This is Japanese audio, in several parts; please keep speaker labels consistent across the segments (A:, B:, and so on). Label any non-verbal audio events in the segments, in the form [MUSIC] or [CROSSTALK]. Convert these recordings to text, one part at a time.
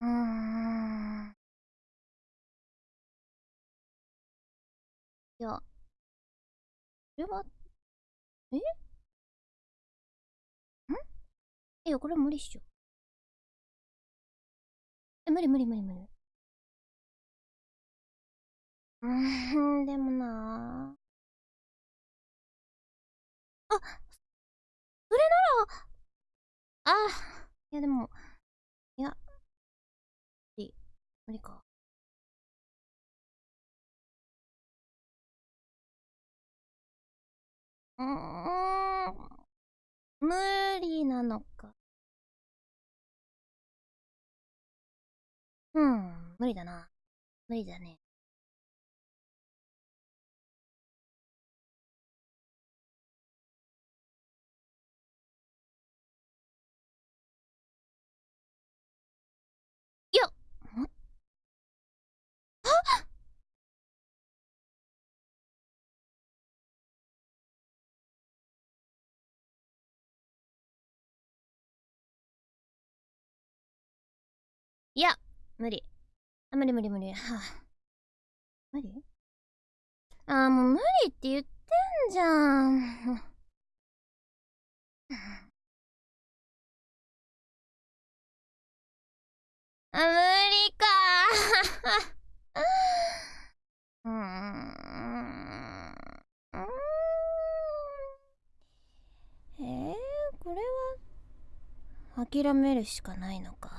A: うーん。いや、これは、え？ん？いや、これ無理っしょ。え、無理無理無理無理。[LAUGHS] うーん、でもなぁ。あ、それなら、ああ、いやでも、いや、無理か。うーん、無理なのか。うん、無理だな。無理だね。いや、無理。あ、無理無理無理。はあ、無理？あーもう無理って言ってんじゃん。[LAUGHS] あ、無理か [LAUGHS] うーん。えー、これは、諦めるしかないのか。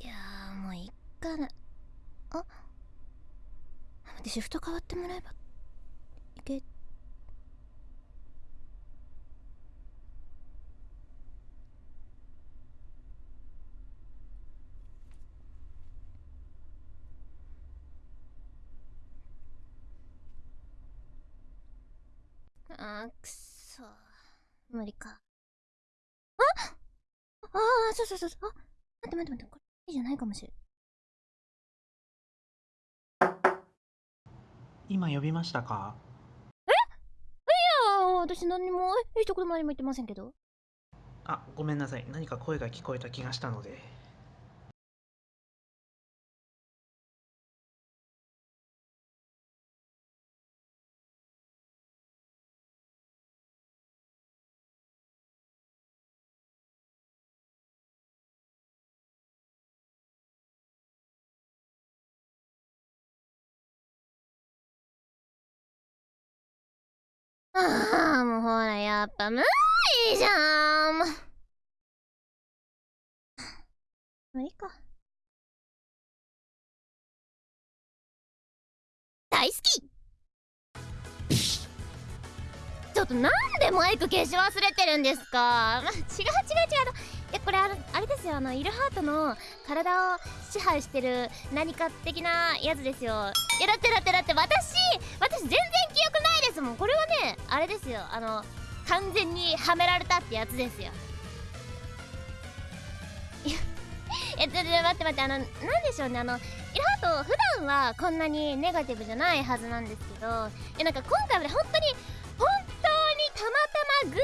A: いやー、もういっかな。あ。待って、シフト変わってもらえば、いけ、あーくそ無理か。あああそうそうそうそう。あ待って待って待ってこれいいじゃないかもしれ
B: 今呼びましたか？
A: いや私何もえ一言も何も言ってませんけど
B: あ、ごめんなさい。何か声が聞こえた気がしたので。
A: ああもうほらやっぱ無理じゃん。無理か。大好き。ちょっとなんでマイク消し忘れてるんですか、違う違う違う。いやこれああれですよ。あのイルハートの体を支配してる何か的なやつですよ。いやだってだってだって私私全然記憶ないですもん。これはねあれですよ。あの完全にはめられたってやつですよ。いやえっと待って待ってあのなんでしょうね。あのイルハト普段はこんなにネガティブじゃないはずなんですけどえなんか今回はね本当に本当にたまたま偶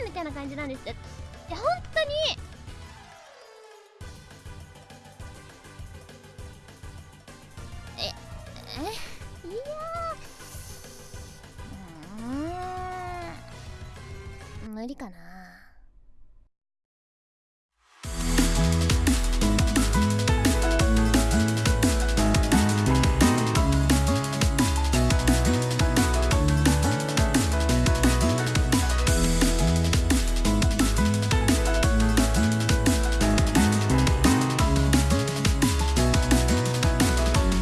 A: 然みたいな感じなんですよ。いや本当にええ？いや無理かな。